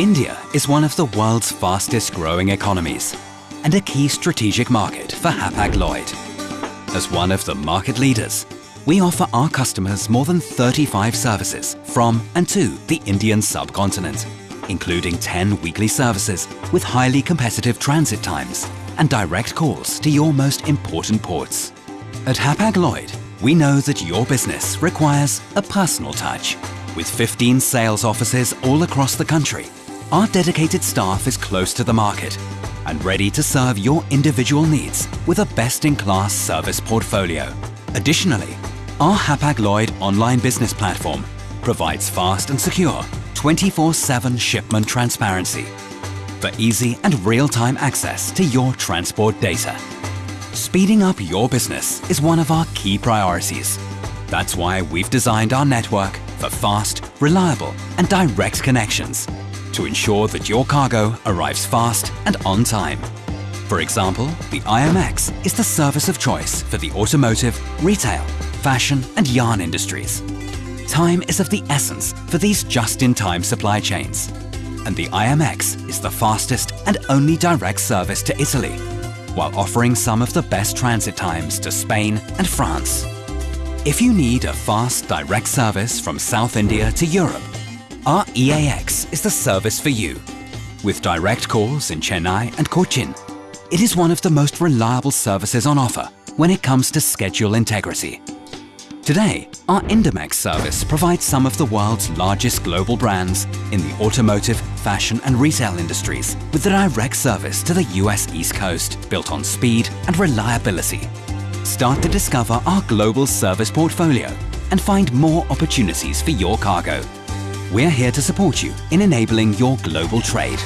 India is one of the world's fastest growing economies and a key strategic market for Hapag-Lloyd. As one of the market leaders, we offer our customers more than 35 services from and to the Indian subcontinent, including 10 weekly services with highly competitive transit times and direct calls to your most important ports. At Hapag-Lloyd, we know that your business requires a personal touch. With 15 sales offices all across the country, our dedicated staff is close to the market and ready to serve your individual needs with a best-in-class service portfolio. Additionally, our Hapag-Lloyd online business platform provides fast and secure 24-7 shipment transparency for easy and real-time access to your transport data. Speeding up your business is one of our key priorities. That's why we've designed our network for fast, reliable and direct connections to ensure that your cargo arrives fast and on time. For example, the IMX is the service of choice for the automotive, retail, fashion and yarn industries. Time is of the essence for these just-in-time supply chains. And the IMX is the fastest and only direct service to Italy, while offering some of the best transit times to Spain and France. If you need a fast direct service from South India to Europe, our EAX is the service for you. With direct calls in Chennai and Cochin, it is one of the most reliable services on offer when it comes to schedule integrity. Today, our Indimex service provides some of the world's largest global brands in the automotive, fashion and retail industries with a direct service to the US East Coast built on speed and reliability. Start to discover our global service portfolio and find more opportunities for your cargo we're here to support you in enabling your global trade.